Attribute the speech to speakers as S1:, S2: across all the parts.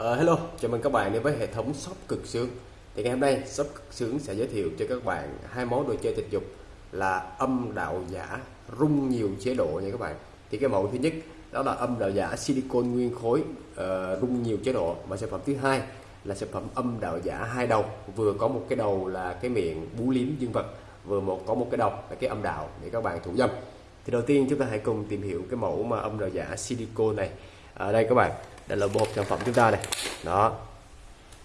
S1: Uh, hello, chào mừng các bạn đến với hệ thống shop cực sướng. Thì ngày hôm nay shop cực sướng sẽ giới thiệu cho các bạn hai món đồ chơi tình dục là âm đạo giả rung nhiều chế độ nha các bạn. Thì cái mẫu thứ nhất đó là âm đạo giả silicon nguyên khối uh, rung nhiều chế độ. Và sản phẩm thứ hai là sản phẩm âm đạo giả hai đầu. Vừa có một cái đầu là cái miệng bú liếm dương vật vừa một có một cái đầu là cái âm đạo để các bạn thủ dâm. Thì đầu tiên chúng ta hãy cùng tìm hiểu cái mẫu mà âm đạo giả silicon này. Ở đây các bạn đây là một sản phẩm chúng ta này đó.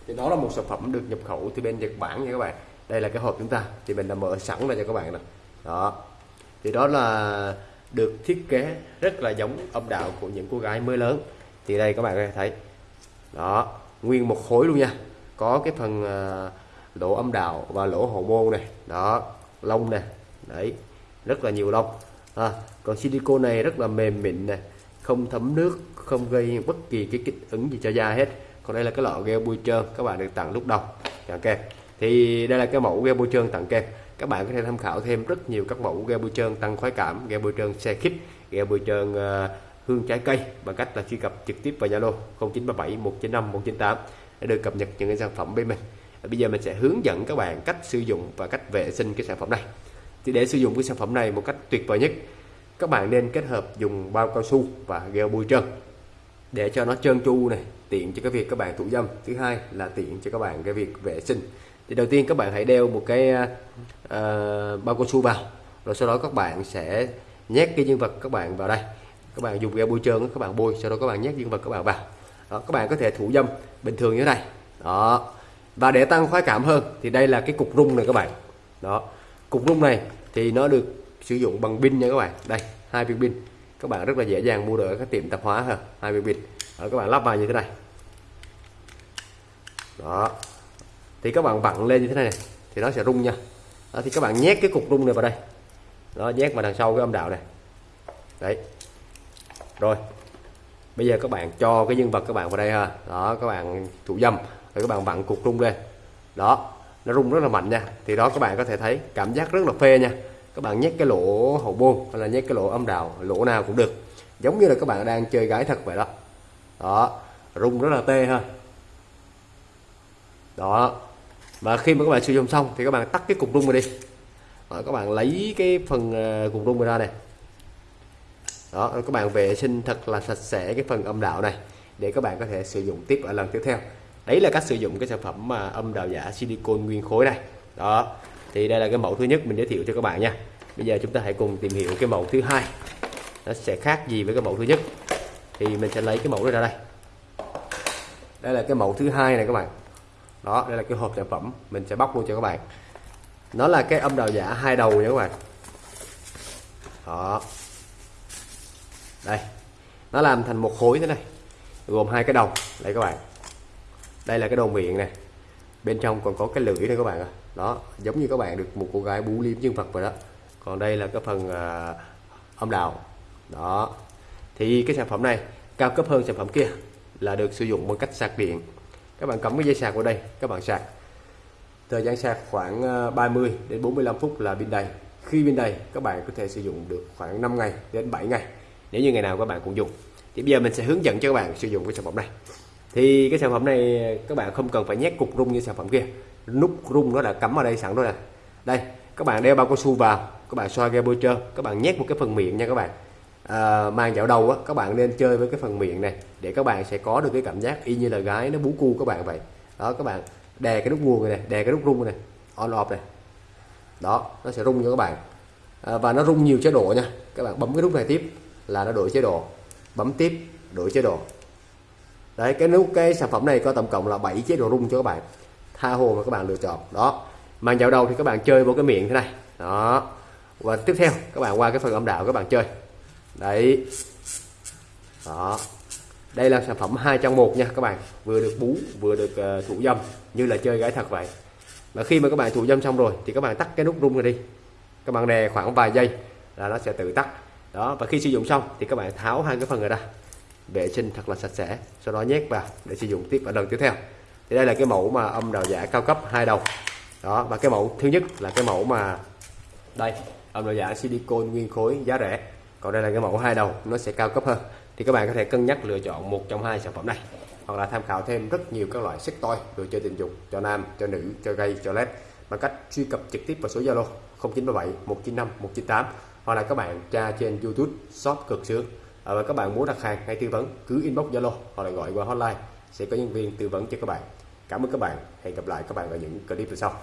S1: Thì đó là một sản phẩm được nhập khẩu từ bên Nhật Bản nha các bạn. Đây là cái hộp chúng ta. Thì mình đã mở sẵn ra cho các bạn này, đó. Thì đó là được thiết kế rất là giống âm đạo của những cô gái mới lớn. Thì đây các bạn có thể thấy. Đó. Nguyên một khối luôn nha. Có cái phần à, lỗ âm đạo và lỗ hậu môn này. Đó. Lông này. Đấy. Rất là nhiều lông. À, còn silicone này rất là mềm mịn này không thấm nước không gây bất kỳ cái kích ứng gì cho da hết. Còn đây là cái lọ gel bôi trơn các bạn được tặng lúc đầu. Dạ, tặng kèm thì đây là cái mẫu gel bôi trơn tặng kèm các bạn có thể tham khảo thêm rất nhiều các mẫu gel bôi trơn tăng khoái cảm gel bôi trơn xe khít gel bôi trơn uh, hương trái cây bằng cách là truy cập trực tiếp vào Zalo 0937 195 198 để được cập nhật những cái sản phẩm bên mình. Bây giờ mình sẽ hướng dẫn các bạn cách sử dụng và cách vệ sinh cái sản phẩm này. Thì để sử dụng cái sản phẩm này một cách tuyệt vời nhất các bạn nên kết hợp dùng bao cao su và gel bôi trơn để cho nó trơn tru này tiện cho cái việc các bạn thủ dâm. Thứ hai là tiện cho các bạn cái việc vệ sinh. Thì đầu tiên các bạn hãy đeo một cái uh, bao cao su vào rồi sau đó các bạn sẽ nhét cái nhân vật các bạn vào đây. Các bạn dùng gel bôi trơn các bạn bôi sau đó các bạn nhét nhân vật các bạn vào. Đó, các bạn có thể thủ dâm bình thường như thế này. Đó. Và để tăng khoái cảm hơn thì đây là cái cục rung này các bạn. Đó. Cục rung này thì nó được sử dụng bằng pin nha các bạn. Đây hai viên pin. Các bạn rất là dễ dàng mua được ở các tiệm tạp hóa ha hai viên pin. Ở các bạn lắp vào như thế này. Đó. Thì các bạn vặn lên như thế này, này thì nó sẽ rung nha. Đó, thì các bạn nhét cái cục rung này vào đây. Nó nhét vào đằng sau cái âm đạo này. Đấy. Rồi. Bây giờ các bạn cho cái nhân vật các bạn vào đây ha. Đó các bạn thủ dâm. Rồi các bạn vặn cục rung lên. Đó. Nó rung rất là mạnh nha. Thì đó các bạn có thể thấy cảm giác rất là phê nha các bạn nhét cái lỗ hậu môn hay là nhét cái lỗ âm đạo lỗ nào cũng được. Giống như là các bạn đang chơi gái thật vậy đó. Đó rung rất là tê ha. Đó và khi mà các bạn sử dụng xong thì các bạn tắt cái cục rung này đi. Đó, các bạn lấy cái phần ờ, cục rung ra này. Đó các bạn vệ sinh thật là sạch sẽ cái phần âm đạo này để các bạn có thể sử dụng tiếp ở lần tiếp theo. Đấy là cách sử dụng cái sản phẩm mà âm đạo giả silicon nguyên khối này. Đó thì đây là cái mẫu thứ nhất mình giới thiệu cho các bạn nha. Bây giờ chúng ta hãy cùng tìm hiểu cái mẫu thứ hai. Nó sẽ khác gì với cái mẫu thứ nhất? Thì mình sẽ lấy cái mẫu này ra đây. Đây là cái mẫu thứ hai này các bạn. Đó, đây là cái hộp sản phẩm. Mình sẽ bóc luôn cho các bạn. Nó là cái âm đạo giả hai đầu nha các bạn. Đó. Đây. Nó làm thành một khối thế này, gồm hai cái đầu. Đây các bạn. Đây là cái đầu miệng này bên trong còn có cái lưỡi đây các bạn ạ. Đó giống như các bạn được một cô gái bú liếm dương vật vậy đó. Còn đây là cái phần uh, âm đạo. Đó. Thì cái sản phẩm này cao cấp hơn sản phẩm kia là được sử dụng bằng cách sạc điện. Các bạn cắm cái dây sạc vào đây các bạn sạc. Thời gian sạc khoảng à, 30 đến 45 phút là pin đầy. Khi pin đầy các bạn có thể sử dụng được khoảng 5 ngày đến 7 ngày. Nếu như ngày nào các bạn cũng dùng. Thì bây giờ mình sẽ hướng dẫn cho các bạn sử dụng cái sản phẩm này thì cái sản phẩm này các bạn không cần phải nhét cục rung như sản phẩm kia. Nút rung nó đã cắm ở đây sẵn rồi nè. Đây các bạn đeo bao cao su vào các bạn xoa ghe bôi trơn các bạn nhét một cái phần miệng nha các bạn. À, màn dạo đầu á các bạn nên chơi với cái phần miệng này để các bạn sẽ có được cái cảm giác y như là gái nó bú cu các bạn vậy. Đó các bạn đè cái nút nguồn này đè cái nút rung này on off này. Đó nó sẽ rung cho các bạn. À, và nó rung nhiều chế độ nha. Các bạn bấm cái nút này tiếp là nó đổi chế độ. Bấm tiếp đổi chế độ đấy cái nút cái sản phẩm này có tổng cộng là 7 chế độ rung cho các bạn. Tha hồ mà các bạn lựa chọn. Đó. Màn dạo đầu thì các bạn chơi vô cái miệng thế này. Đó. Và tiếp theo các bạn qua cái phần âm đạo các bạn chơi. Đấy. Đó. Đây là sản phẩm hai trong một nha các bạn. Vừa được bú vừa được uh, thủ dâm như là chơi gái thật vậy. Và khi mà các bạn thủ dâm xong rồi thì các bạn tắt cái nút rung này đi. Các bạn đè khoảng vài giây là nó sẽ tự tắt. Đó và khi sử dụng xong thì các bạn tháo hai cái phần này ra vệ sinh thật là sạch sẽ. Sau đó nhét vào để sử dụng tiếp ở lần tiếp theo. Thì đây là cái mẫu mà âm đào giả cao cấp hai đầu. Đó, và cái mẫu thứ nhất là cái mẫu mà đây, âm đào giả silicon nguyên khối giá rẻ. Còn đây là cái mẫu hai đầu, nó sẽ cao cấp hơn. Thì các bạn có thể cân nhắc lựa chọn một trong hai sản phẩm này. Hoặc là tham khảo thêm rất nhiều các loại sex toy đồ chơi tình dục cho nam, cho nữ, cho gay, cho led bằng cách truy cập trực tiếp vào số Zalo 0937 195 198 hoặc là các bạn tra trên YouTube shop cực sướng à, và các bạn muốn đặt hàng hay tư vấn cứ inbox Zalo hoặc là gọi qua hotline. Sẽ có nhân viên tư vấn cho các bạn. Cảm ơn các bạn. Hẹn gặp lại các bạn ở những clip sau.